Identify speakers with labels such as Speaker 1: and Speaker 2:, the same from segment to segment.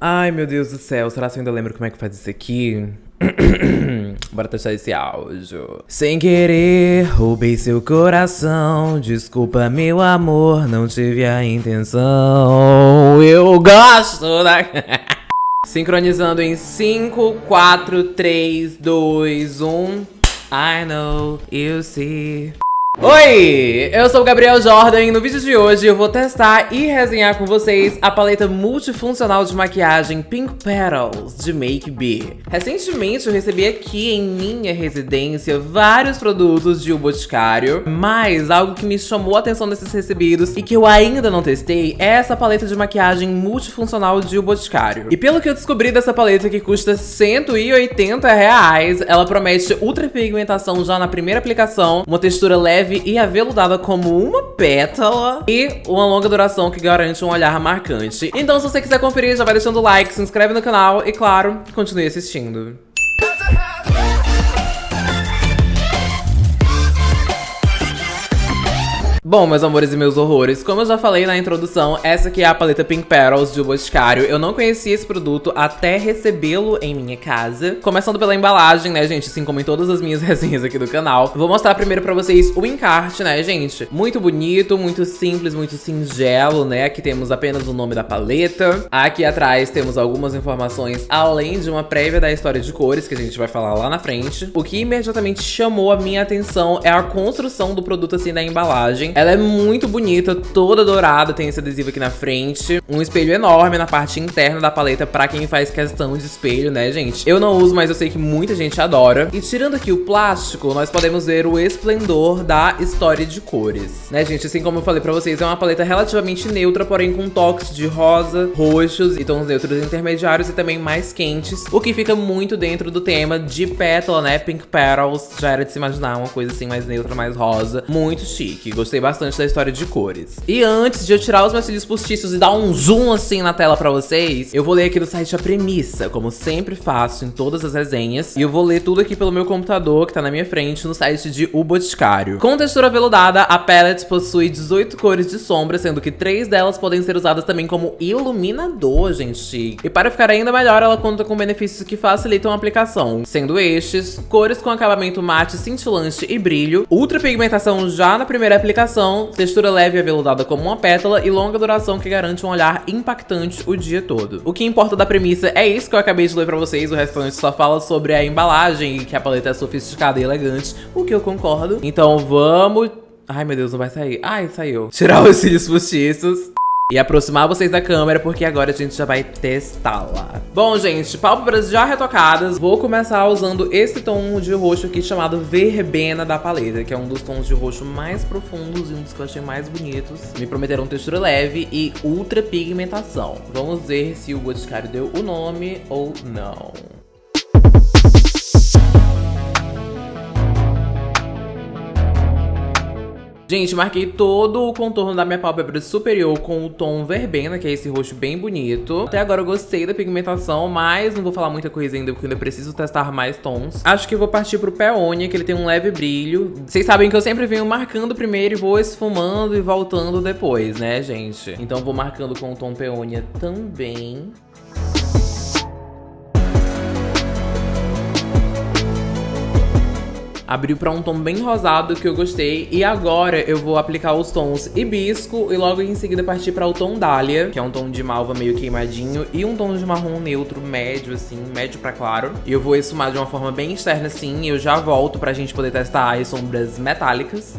Speaker 1: Ai, meu Deus do céu, será que eu ainda lembro como é que faz isso aqui? Bora testar esse áudio. Sem querer, roubei seu coração. Desculpa, meu amor, não tive a intenção. Eu gosto da. Sincronizando em 5, 4, 3, 2, 1. I know, you see. Oi, eu sou o Gabriel Jordan e no vídeo de hoje eu vou testar e resenhar com vocês a paleta multifuncional de maquiagem Pink Petals de Make Be. Recentemente eu recebi aqui em minha residência vários produtos de O Boticário, mas algo que me chamou a atenção desses recebidos e que eu ainda não testei é essa paleta de maquiagem multifuncional de O Boticário. E pelo que eu descobri dessa paleta que custa 180 reais, ela promete ultra pigmentação já na primeira aplicação, uma textura leve leve e aveludada como uma pétala e uma longa duração que garante um olhar marcante. Então se você quiser conferir, já vai deixando o like, se inscreve no canal e, claro, continue assistindo. Bom, meus amores e meus horrores, como eu já falei na introdução, essa aqui é a paleta Pink Petals de Boticário. Eu não conhecia esse produto até recebê-lo em minha casa. Começando pela embalagem, né, gente? Assim como em todas as minhas resenhas aqui do canal. Vou mostrar primeiro pra vocês o encarte, né, gente? Muito bonito, muito simples, muito singelo, né? Aqui temos apenas o nome da paleta. Aqui atrás temos algumas informações, além de uma prévia da história de cores, que a gente vai falar lá na frente. O que imediatamente chamou a minha atenção é a construção do produto, assim, da embalagem. Ela é muito bonita, toda dourada, tem esse adesivo aqui na frente. Um espelho enorme na parte interna da paleta pra quem faz questão de espelho, né, gente? Eu não uso, mas eu sei que muita gente adora. E tirando aqui o plástico, nós podemos ver o esplendor da história de cores. Né, gente? Assim como eu falei pra vocês, é uma paleta relativamente neutra, porém com toques de rosa, roxos e tons neutros intermediários e também mais quentes, o que fica muito dentro do tema de pétala, né? Pink Petals. Já era de se imaginar uma coisa assim mais neutra, mais rosa. Muito chique. Gostei bastante bastante da história de cores. E antes de eu tirar os meus cílios postiços e dar um zoom assim na tela pra vocês, eu vou ler aqui no site a premissa, como sempre faço em todas as resenhas. E eu vou ler tudo aqui pelo meu computador, que tá na minha frente, no site de O Boticário. Com textura veludada, a palette possui 18 cores de sombra, sendo que três delas podem ser usadas também como iluminador, gente. E para ficar ainda melhor, ela conta com benefícios que facilitam a aplicação, sendo estes, cores com acabamento mate, cintilante e brilho, ultra pigmentação já na primeira aplicação, textura leve e aveludada como uma pétala e longa duração que garante um olhar impactante o dia todo. O que importa da premissa é isso que eu acabei de ler pra vocês, o restante só fala sobre a embalagem e que a paleta é sofisticada e elegante, o que eu concordo. Então vamos... Ai, meu Deus, não vai sair. Ai, saiu. Tirar os cílios postiços e aproximar vocês da câmera, porque agora a gente já vai testá-la. Bom, gente, pálpebras já retocadas, vou começar usando esse tom de roxo aqui chamado Verbena da paleta, que é um dos tons de roxo mais profundos e um dos que eu achei mais bonitos. Me prometeram textura leve e ultra pigmentação. Vamos ver se o Boticário deu o nome ou não. Gente, marquei todo o contorno da minha pálpebra superior com o tom verbena, que é esse roxo bem bonito. Até agora eu gostei da pigmentação, mas não vou falar muita coisa ainda, porque ainda preciso testar mais tons. Acho que vou partir pro Peônia, que ele tem um leve brilho. Vocês sabem que eu sempre venho marcando primeiro e vou esfumando e voltando depois, né, gente? Então vou marcando com o tom Peônia também. Abriu pra um tom bem rosado que eu gostei. E agora eu vou aplicar os tons Hibisco e logo em seguida partir pra o tom Dália, que é um tom de malva meio queimadinho. E um tom de marrom neutro médio, assim, médio pra claro. E eu vou esfumar de uma forma bem externa assim. E eu já volto pra gente poder testar as sombras metálicas.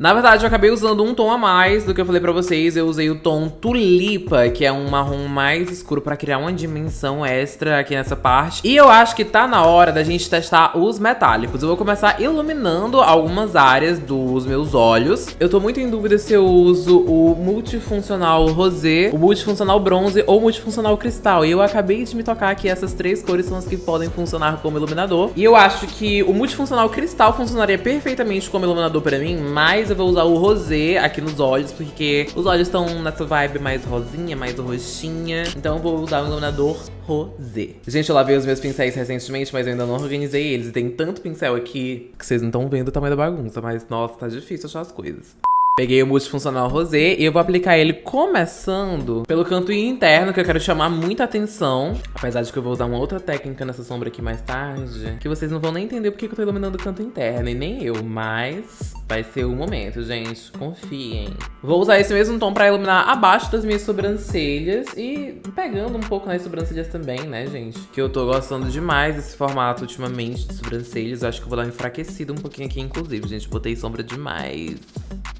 Speaker 1: Na verdade, eu acabei usando um tom a mais do que eu falei pra vocês. Eu usei o tom Tulipa, que é um marrom mais escuro pra criar uma dimensão extra aqui nessa parte. E eu acho que tá na hora da gente testar os metálicos. Eu vou começar iluminando algumas áreas dos meus olhos. Eu tô muito em dúvida se eu uso o multifuncional rosé, o multifuncional bronze ou o multifuncional cristal. E eu acabei de me tocar que essas três cores são as que podem funcionar como iluminador. E eu acho que o multifuncional cristal funcionaria perfeitamente como iluminador pra mim, mas eu vou usar o rosé aqui nos olhos, porque os olhos estão nessa vibe mais rosinha, mais roxinha. Então eu vou usar o iluminador rosé. Gente, eu lavei os meus pincéis recentemente, mas eu ainda não organizei eles. E tem tanto pincel aqui que vocês não estão vendo o tamanho da bagunça. Mas, nossa, tá difícil achar as coisas. Peguei o multifuncional rosé e eu vou aplicar ele começando pelo canto interno, que eu quero chamar muita atenção. Apesar de que eu vou usar uma outra técnica nessa sombra aqui mais tarde, que vocês não vão nem entender porque que eu tô iluminando o canto interno, e nem eu, mas vai ser o momento, gente. Confiem. Vou usar esse mesmo tom pra iluminar abaixo das minhas sobrancelhas e pegando um pouco nas sobrancelhas também, né, gente? Que eu tô gostando demais desse formato ultimamente de sobrancelhas. Acho que eu vou dar uma enfraquecida um pouquinho aqui, inclusive, gente. Botei sombra demais.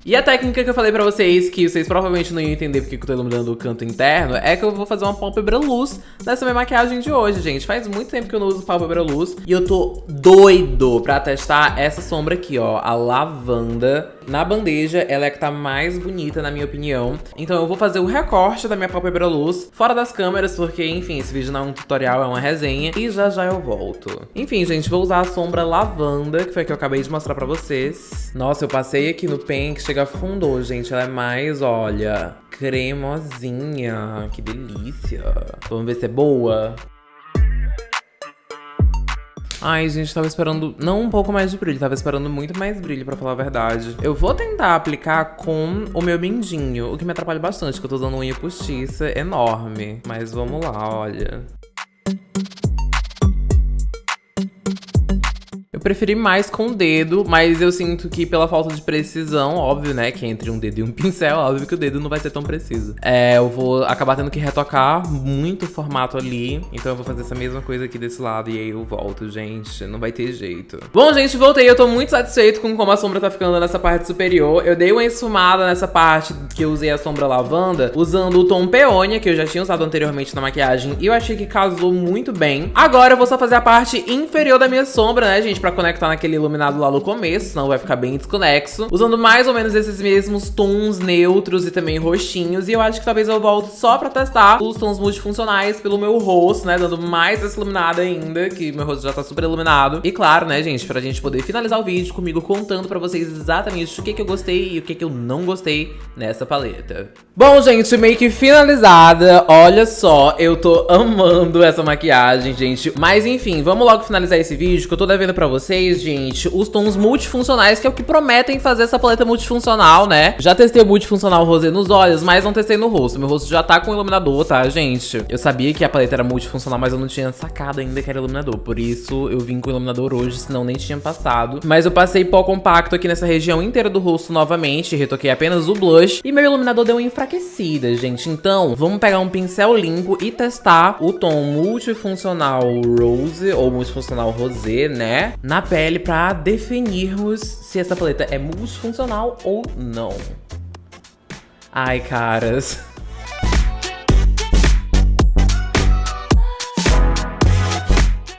Speaker 1: E a técnica que eu falei pra vocês, que vocês provavelmente não iam entender porque que eu tô iluminando o canto interno, é que eu vou fazer uma pálpebra luz nessa minha maquiagem de hoje, gente. Faz muito tempo que eu não uso pálpebra luz e eu tô doido pra testar essa sombra aqui, ó, a lavanda. Na bandeja, ela é que tá mais bonita, na minha opinião. Então eu vou fazer o recorte da minha pálpebra luz fora das câmeras, porque, enfim, esse vídeo não é um tutorial, é uma resenha. E já já eu volto. Enfim, gente, vou usar a sombra lavanda, que foi a que eu acabei de mostrar pra vocês. Nossa, eu passei aqui no pen, que chega afundou, gente. Ela é mais, olha, cremosinha. Que delícia. Vamos ver se é boa. Ai, gente, tava esperando não um pouco mais de brilho, tava esperando muito mais brilho, pra falar a verdade. Eu vou tentar aplicar com o meu mindinho, o que me atrapalha bastante, porque eu tô usando unha postiça enorme. Mas vamos lá, olha. Eu preferi mais com o dedo, mas eu sinto que pela falta de precisão, óbvio, né, que entre um dedo e um pincel, óbvio que o dedo não vai ser tão preciso. É, eu vou acabar tendo que retocar muito o formato ali, então eu vou fazer essa mesma coisa aqui desse lado e aí eu volto, gente, não vai ter jeito. Bom, gente, voltei, eu tô muito satisfeito com como a sombra tá ficando nessa parte superior. Eu dei uma esfumada nessa parte que eu usei a sombra lavanda, usando o tom peônia, que eu já tinha usado anteriormente na maquiagem, e eu achei que casou muito bem. Agora eu vou só fazer a parte inferior da minha sombra, né, gente, pra pra conectar naquele iluminado lá no começo, senão vai ficar bem desconexo. Usando mais ou menos esses mesmos tons neutros e também roxinhos. E eu acho que talvez eu volte só pra testar os tons multifuncionais pelo meu rosto, né? Dando mais essa iluminada ainda, que meu rosto já tá super iluminado. E claro, né, gente, pra gente poder finalizar o vídeo comigo contando pra vocês exatamente o que que eu gostei e o que que eu não gostei nessa paleta. Bom, gente, que finalizada. Olha só, eu tô amando essa maquiagem, gente. Mas enfim, vamos logo finalizar esse vídeo que eu tô devendo pra vocês vocês, gente, os tons multifuncionais, que é o que prometem fazer essa paleta multifuncional, né? Já testei o multifuncional rosé nos olhos, mas não testei no rosto. Meu rosto já tá com iluminador, tá, gente? Eu sabia que a paleta era multifuncional, mas eu não tinha sacado ainda que era iluminador. Por isso, eu vim com iluminador hoje, senão nem tinha passado. Mas eu passei pó compacto aqui nessa região inteira do rosto novamente, retoquei apenas o blush. E meu iluminador deu uma enfraquecida, gente. Então, vamos pegar um pincel limpo e testar o tom multifuncional rose, ou multifuncional rosé, né? Na pele para definirmos se essa paleta é multifuncional ou não. Ai, caras.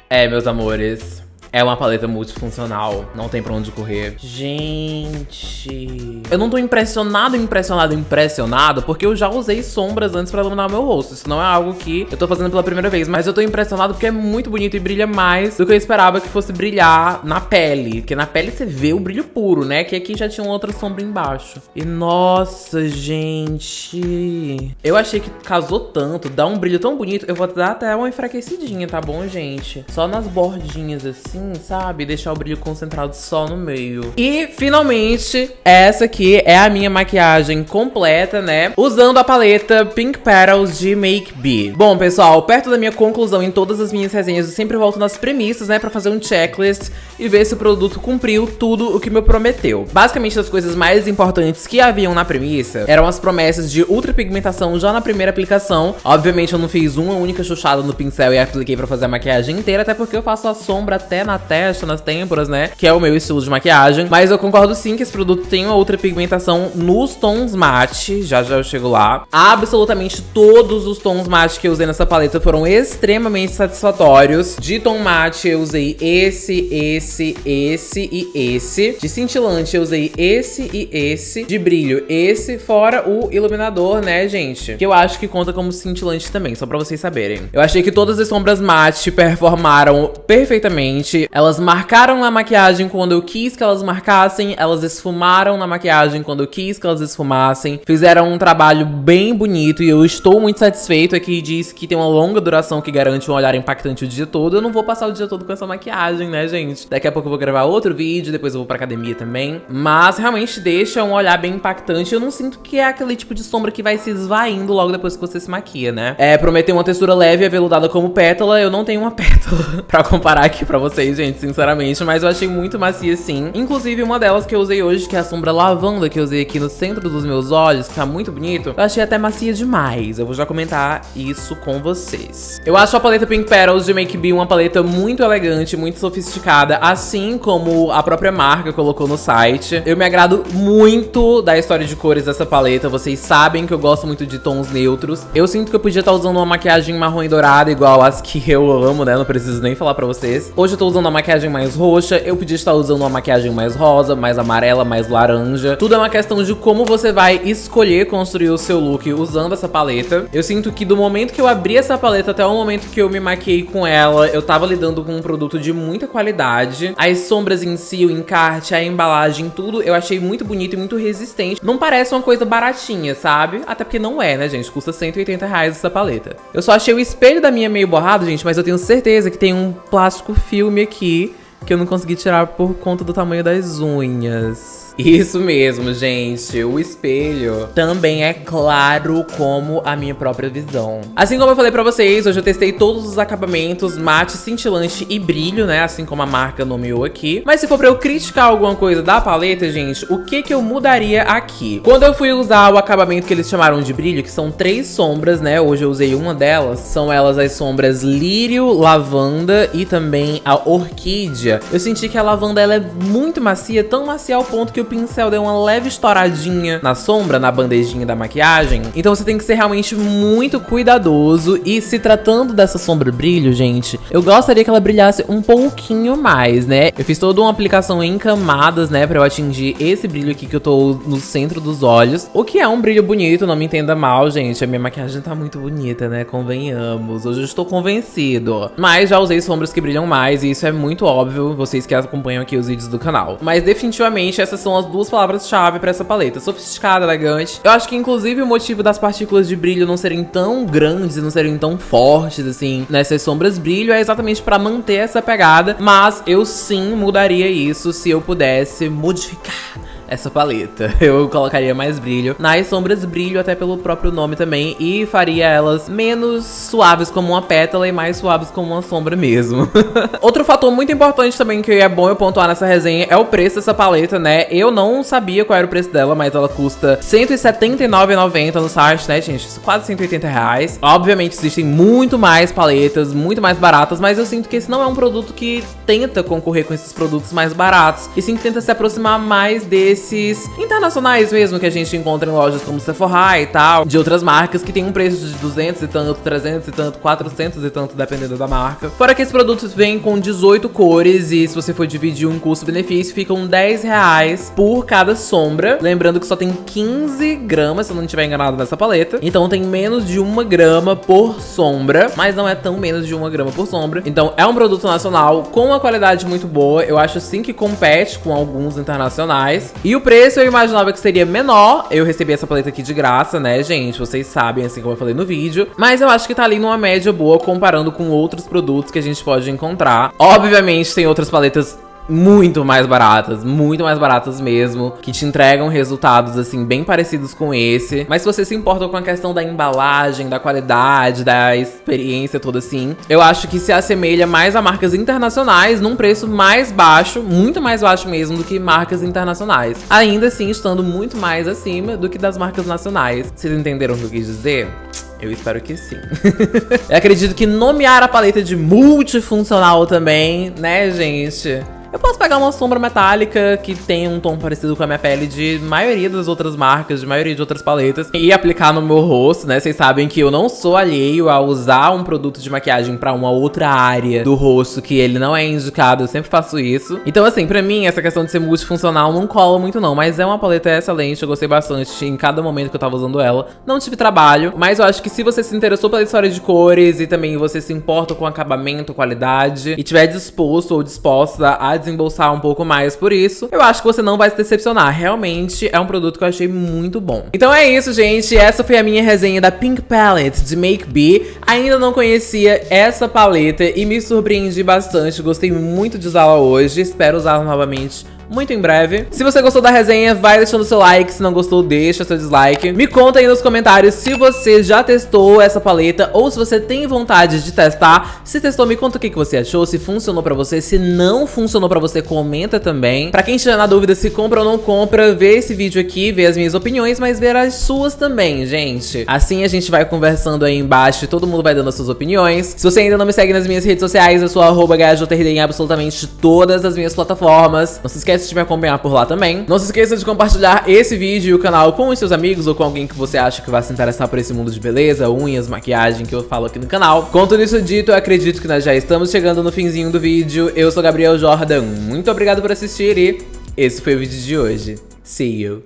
Speaker 1: É, meus amores. É uma paleta multifuncional, não tem pra onde correr. Gente... Eu não tô impressionado, impressionado, impressionado, porque eu já usei sombras antes pra iluminar o meu rosto. Isso não é algo que eu tô fazendo pela primeira vez, mas eu tô impressionado porque é muito bonito e brilha mais do que eu esperava que fosse brilhar na pele. Porque na pele você vê o brilho puro, né? Que aqui já tinha outra sombra embaixo. E nossa, gente... Eu achei que casou tanto, dá um brilho tão bonito. Eu vou dar até uma enfraquecidinha, tá bom, gente? Só nas bordinhas, assim assim, sabe? Deixar o brilho concentrado só no meio. E, finalmente, essa aqui é a minha maquiagem completa, né? Usando a paleta Pink Petals de Make Be. Bom, pessoal, perto da minha conclusão em todas as minhas resenhas, eu sempre volto nas premissas, né? Pra fazer um checklist e ver se o produto cumpriu tudo o que me prometeu. Basicamente, as coisas mais importantes que haviam na premissa eram as promessas de ultra pigmentação já na primeira aplicação. Obviamente, eu não fiz uma única chuchada no pincel e apliquei pra fazer a maquiagem inteira, até porque eu faço a sombra até na na testa, nas têmporas, né? Que é o meu estilo de maquiagem. Mas eu concordo sim que esse produto tem uma outra pigmentação nos tons mate. Já já eu chego lá. Absolutamente todos os tons mate que eu usei nessa paleta foram extremamente satisfatórios. De tom mate eu usei esse, esse, esse e esse. De cintilante eu usei esse e esse. De brilho esse, fora o iluminador, né, gente? Que eu acho que conta como cintilante também, só pra vocês saberem. Eu achei que todas as sombras mate performaram perfeitamente elas marcaram na maquiagem quando eu quis que elas marcassem, elas esfumaram na maquiagem quando eu quis que elas esfumassem, fizeram um trabalho bem bonito e eu estou muito satisfeito. Aqui diz que tem uma longa duração que garante um olhar impactante o dia todo. Eu não vou passar o dia todo com essa maquiagem, né, gente? Daqui a pouco eu vou gravar outro vídeo, depois eu vou pra academia também. Mas realmente deixa um olhar bem impactante. Eu não sinto que é aquele tipo de sombra que vai se esvaindo logo depois que você se maquia, né? É, prometer uma textura leve e aveludada como pétala. Eu não tenho uma pétala pra comparar aqui pra vocês, gente, sinceramente. Mas eu achei muito macia, sim. Inclusive, uma delas que eu usei hoje, que é a sombra lavanda, que eu usei aqui no centro dos meus olhos, que tá muito bonito. Eu achei até macia demais. Eu vou já comentar isso com vocês. Eu acho a paleta Pink Petals de Make Be uma paleta muito elegante, muito sofisticada, assim como a própria marca colocou no site. Eu me agrado muito da história de cores dessa paleta. Vocês sabem que eu gosto muito de tons neutros. Eu sinto que eu podia estar usando uma maquiagem marrom e dourada, igual as que eu amo, né? Não preciso nem falar pra vocês. Hoje eu tô usando uma maquiagem mais roxa. Eu podia estar usando uma maquiagem mais rosa, mais amarela, mais laranja. Tudo é uma questão de como você vai escolher construir o seu look usando essa paleta. Eu sinto que do momento que eu abri essa paleta até o momento que eu me maquiei com ela, eu tava lidando com um produto de muita qualidade. As sombras em si, o encarte, a embalagem, tudo eu achei muito bonito e muito resistente. Não parece uma coisa baratinha, sabe? Até porque não é, né, gente? Custa 180 reais essa paleta. Eu só achei o espelho da minha meio borrado, gente, mas eu tenho certeza que tem um plástico filme aqui que eu não consegui tirar por conta do tamanho das unhas. Isso mesmo, gente. O espelho também é claro como a minha própria visão. Assim como eu falei pra vocês, hoje eu testei todos os acabamentos mate, cintilante e brilho, né? Assim como a marca nomeou aqui. Mas se for pra eu criticar alguma coisa da paleta, gente, o que que eu mudaria aqui? Quando eu fui usar o acabamento que eles chamaram de brilho, que são três sombras, né? Hoje eu usei uma delas. São elas as sombras lírio, lavanda e também a orquídea. Eu senti que a lavanda ela é muito macia, tão macia ao ponto que o pincel deu uma leve estouradinha na sombra, na bandejinha da maquiagem. Então você tem que ser realmente muito cuidadoso. E se tratando dessa sombra brilho, gente, eu gostaria que ela brilhasse um pouquinho mais, né? Eu fiz toda uma aplicação em camadas, né, pra eu atingir esse brilho aqui que eu tô no centro dos olhos. O que é um brilho bonito, não me entenda mal, gente. A minha maquiagem tá muito bonita, né? Convenhamos. Hoje eu estou convencido. Mas já usei sombras que brilham mais e isso é muito óbvio, vocês que acompanham aqui os vídeos do canal. Mas definitivamente essas são as duas palavras-chave pra essa paleta. Sofisticada, elegante. Eu acho que, inclusive, o motivo das partículas de brilho não serem tão grandes e não serem tão fortes, assim, nessas sombras brilho, é exatamente pra manter essa pegada. Mas eu sim mudaria isso se eu pudesse modificar essa paleta. Eu colocaria mais brilho nas sombras brilho, até pelo próprio nome também, e faria elas menos suaves como uma pétala e mais suaves como uma sombra mesmo. Outro fator muito importante também que é bom eu pontuar nessa resenha é o preço dessa paleta, né? Eu não sabia qual era o preço dela, mas ela custa R$179,90 no site, né, gente? Quase 180 reais. Obviamente existem muito mais paletas, muito mais baratas, mas eu sinto que esse não é um produto que tenta concorrer com esses produtos mais baratos, e sim tenta se aproximar mais desse desses internacionais mesmo que a gente encontra em lojas como Sephora e tal, de outras marcas que tem um preço de 200 e tanto, 300 e tanto, 400 e tanto, dependendo da marca. Fora que esses produtos vêm com 18 cores e se você for dividir um custo-benefício, ficam 10 reais por cada sombra. Lembrando que só tem 15 gramas, se eu não estiver enganado, nessa paleta. Então tem menos de uma grama por sombra, mas não é tão menos de uma grama por sombra. Então é um produto nacional com uma qualidade muito boa. Eu acho sim que compete com alguns internacionais. E e o preço eu imaginava que seria menor. Eu recebi essa paleta aqui de graça, né, gente? Vocês sabem, assim como eu falei no vídeo. Mas eu acho que tá ali numa média boa comparando com outros produtos que a gente pode encontrar. Obviamente, tem outras paletas muito mais baratas, muito mais baratas mesmo, que te entregam resultados assim bem parecidos com esse. Mas se você se importa com a questão da embalagem, da qualidade, da experiência toda assim, eu acho que se assemelha mais a marcas internacionais num preço mais baixo, muito mais baixo mesmo do que marcas internacionais. Ainda assim, estando muito mais acima do que das marcas nacionais. Vocês entenderam o que eu quis dizer? Eu espero que sim. eu acredito que nomear a paleta de multifuncional também, né, gente? Eu posso pegar uma sombra metálica que tem um tom parecido com a minha pele de maioria das outras marcas, de maioria de outras paletas, e aplicar no meu rosto, né? Vocês sabem que eu não sou alheio a usar um produto de maquiagem pra uma outra área do rosto que ele não é indicado, eu sempre faço isso. Então, assim, pra mim, essa questão de ser multifuncional não cola muito não, mas é uma paleta excelente, eu gostei bastante em cada momento que eu tava usando ela. Não tive trabalho, mas eu acho que se você se interessou pela história de cores e também você se importa com acabamento, qualidade, e tiver disposto ou disposta a desembolsar um pouco mais por isso, eu acho que você não vai se decepcionar. Realmente é um produto que eu achei muito bom. Então é isso, gente. Essa foi a minha resenha da Pink Palette de Make Be. Ainda não conhecia essa paleta e me surpreendi bastante. Gostei muito de usá-la hoje. Espero usá-la novamente muito em breve. Se você gostou da resenha, vai deixando seu like. Se não gostou, deixa seu dislike. Me conta aí nos comentários se você já testou essa paleta ou se você tem vontade de testar. Se testou, me conta o que, que você achou, se funcionou pra você. Se não funcionou pra você, comenta também. Pra quem estiver na dúvida se compra ou não compra, vê esse vídeo aqui, vê as minhas opiniões, mas ver as suas também, gente. Assim a gente vai conversando aí embaixo e todo mundo vai dando as suas opiniões. Se você ainda não me segue nas minhas redes sociais, eu sou arroba em absolutamente todas as minhas plataformas. Não se esquece esquece de me acompanhar por lá também. Não se esqueça de compartilhar esse vídeo e o canal com os seus amigos ou com alguém que você acha que vai se interessar por esse mundo de beleza, unhas, maquiagem que eu falo aqui no canal. Com tudo isso dito, eu acredito que nós já estamos chegando no finzinho do vídeo. Eu sou Gabriel Jordan, muito obrigado por assistir e esse foi o vídeo de hoje. See you!